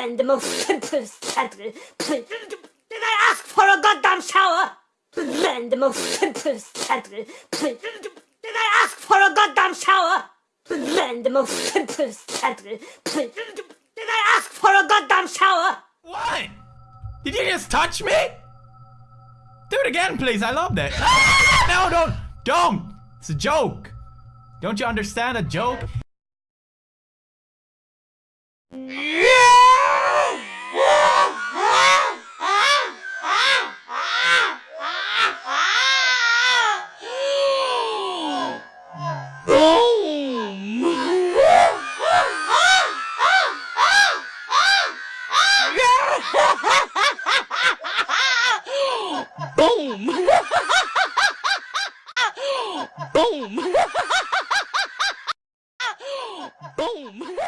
Man, the most simplest sentence. Please, did I ask for a goddamn shower? Man, the most simplest sentence. Please, did I ask for a goddamn shower? Man, the most simplest sentence. Please, did I ask for a goddamn shower? What? Did you just touch me? Do it again, please. I love that. no, don't. Don't. It's a joke. Don't you understand a joke? Mm. Boom! Boom! Boom!